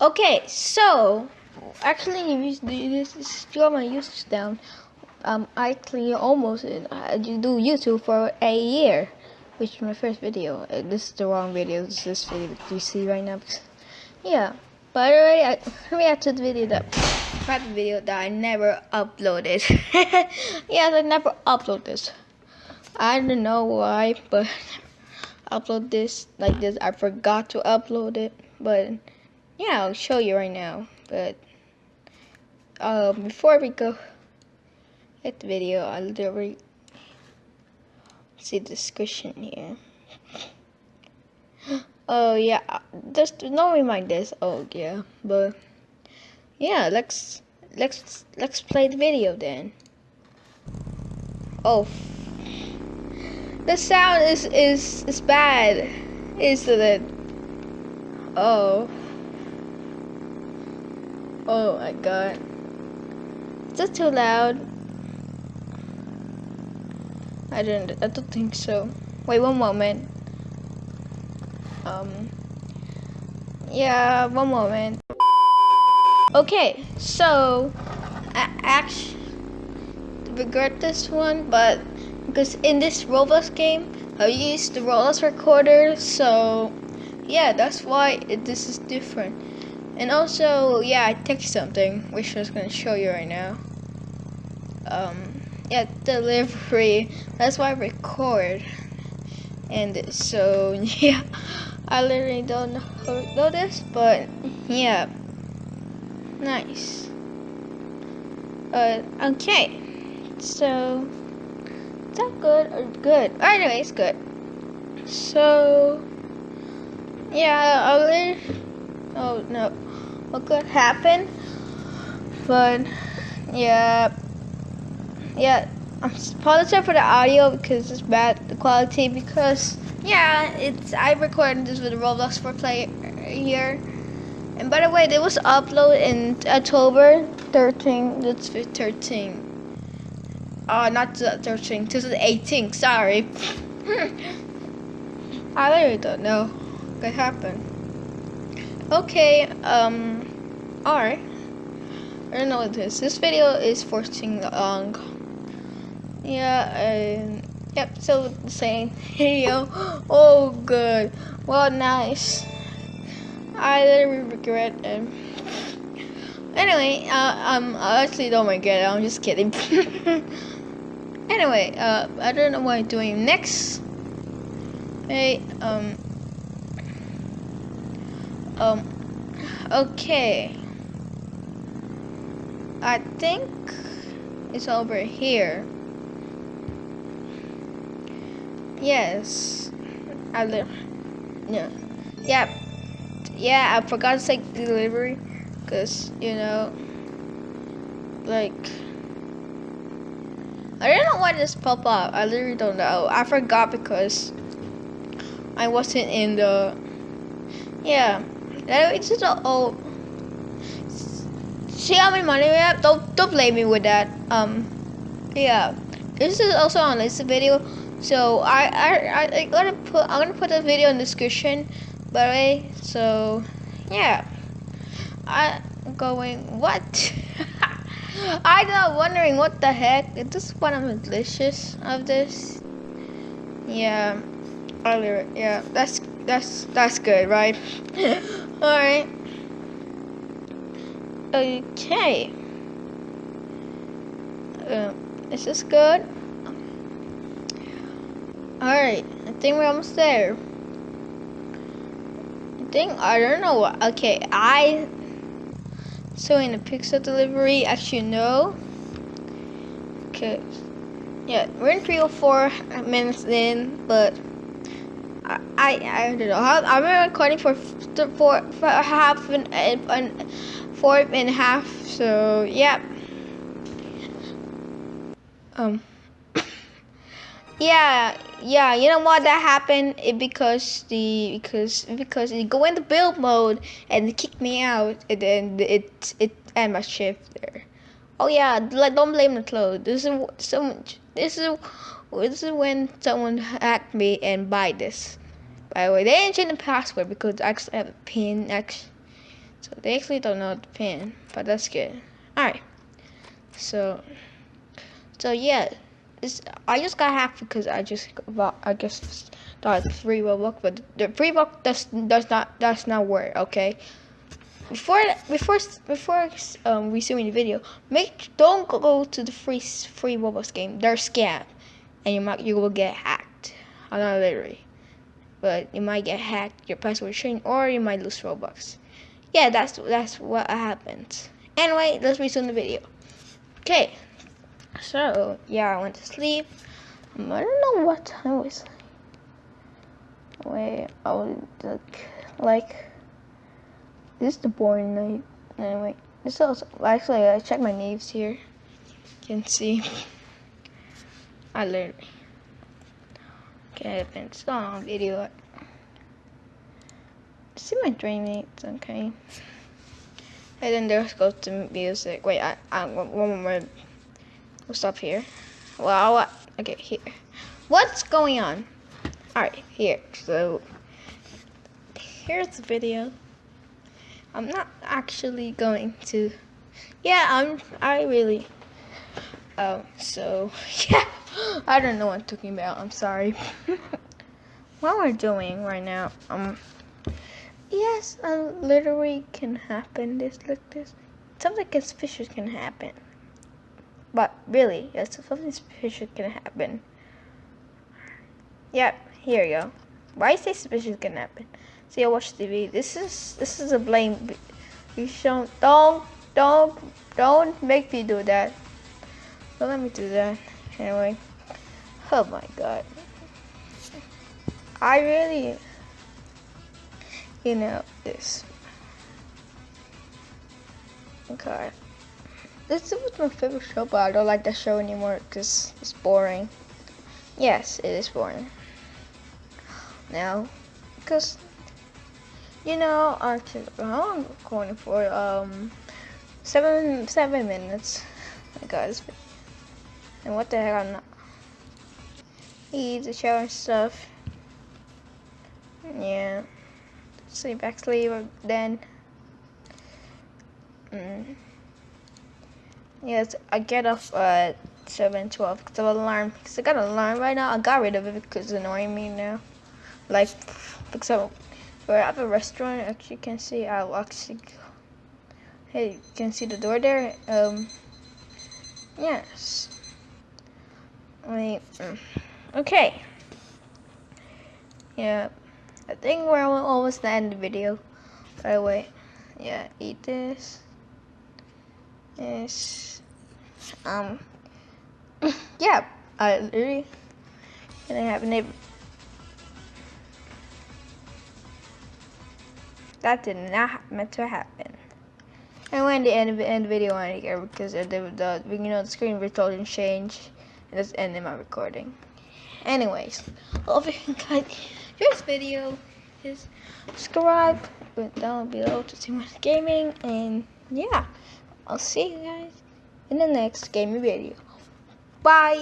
Okay, so actually, if you this is still my usage down. Um, I actually almost I do YouTube for a year, which is my first video. Uh, this is the wrong video. This is this video that you see right now. Yeah, but already, I, add to the video that private video that I never uploaded. yes, I never upload this. I don't know why, but upload this like this. I forgot to upload it, but yeah, I'll show you right now. But uh, before we go at the video, I'll literally see the description here. Oh yeah, just no reminders. Oh yeah, but yeah, let's let's let's play the video then. Oh, the sound is is is bad, isn't it? Oh. Oh my god. Is that too loud? I don't I don't think so. Wait one moment. Um Yeah, one moment. Okay, so I actually regret this one, but because in this Roblox game, I used the Roblox recorder, so yeah, that's why it, this is different. And also, yeah, I text something, which I was gonna show you right now. Um, yeah, delivery. That's why I record. And so, yeah, I literally don't know this, but yeah, nice. Uh, okay, so that good or good? Oh, it's good. So, yeah, I'll. Oh no what could happen. But yeah, yeah, I'm apologize for the audio because it's bad the quality because yeah, it's I recorded this with Roblox for play here. And by the way, it was uploaded in October 13. That's 13. Uh, not 13, 2018. Sorry. I really don't know what happened. Okay, um, alright. I don't know what this. This video is 14 long. Yeah, and yep, so the same video. Oh, good. Well, nice. I literally regret it. Anyway, uh, um, I actually don't regret it. I'm just kidding. anyway, uh, I don't know what I'm doing next. Hey, um, um, okay. I think it's over here. Yes. I live. Yeah. Yeah. Yeah, I forgot to take delivery. Because, you know, like, I don't know why this pop up. I literally don't know. I forgot because I wasn't in the, yeah. It's just a oh. See how many money we have? Don't don't blame me with that. Um, yeah. This is also on this video, so I I I am gonna put I'm gonna put the video in the description. By the way, so yeah. I going what? I am wondering what the heck. Is this of the delicious of this? Yeah. Earlier, yeah. That's that's that's good, right? Alright. Okay. Uh, is this good? Alright, I think we're almost there. I think, I don't know. what, Okay, I... So in the pixel delivery, actually no. Okay. Yeah, we're in 3 or 4 minutes in, but I, I don't know. Been recording for for, for half an, an four and a half. So yeah. Um. yeah, yeah. You know what that happened? It because the because because it go into build mode and it kicked me out, and then it it end my shift there. Oh yeah, like don't blame the clothes. This is so this is this is when someone hacked me and buy this. By the way, they didn't change the password because I actually have a pin. Actually, So they actually don't know the pin, but that's good. Alright. So, so yeah. This, I just got hacked because I just I guess, thought free Roblox, but the free Robux, does not, does not work, okay? Before before before um, resuming the video, make don't go to the free free Roblox game. They're scam, and you might you will get hacked. I'm not literally, but you might get hacked. Your password changed, or you might lose Robux. Yeah, that's that's what happens. Anyway, let's resume the video. Okay, so yeah, I went to sleep. Um, I don't know what time it was. Wait, I was like like. This is the boring night. Anyway, this also actually I checked my names here. You can see. I literally. Okay, I've been not on video. See my dream mates, okay. And then there's goes to music. Wait, I, I one more. We'll stop here. Well? Okay, here. What's going on? All right, here. So here's the video. I'm not actually going to. Yeah, I'm. I really. Oh, so yeah. I don't know what I'm talking about. I'm sorry. what we're doing right now, um, yes, um, literally can happen. This like this, something suspicious can happen. But really, yes, something suspicious can happen. Yep, here you go. Why say suspicious can happen? See, I watch TV. This is this is a blame. You should don't don't don't make me do that. Don't let me do that. Anyway, oh my god. I really, you know, this. Okay. This was my favorite show, but I don't like that show anymore because it's boring. Yes, it is boring. Now, because you know, actually, I'm going for um seven seven minutes, guys. And what the heck? I'm not eat the shower and stuff. Yeah, sleep back sleep then. Mm. Yes, I get off at seven twelve because of alarm. Cause I got an alarm right now. I got rid of it because it's annoying me now. Like, because I we're at a restaurant, as you can see, I'll hey, you can see the door there, um, yes, wait, mm, okay, yeah, I think we're almost the end of the video, by the way, yeah, eat this, yes, um, yeah, I literally, and I have a neighbor, That did not meant to happen. And when the end end video on here because the, the, you know the screen recording changed and that's ending my recording. Anyways, hope you guys this video is subscribe down below to see more gaming and yeah I'll see you guys in the next gaming video. Bye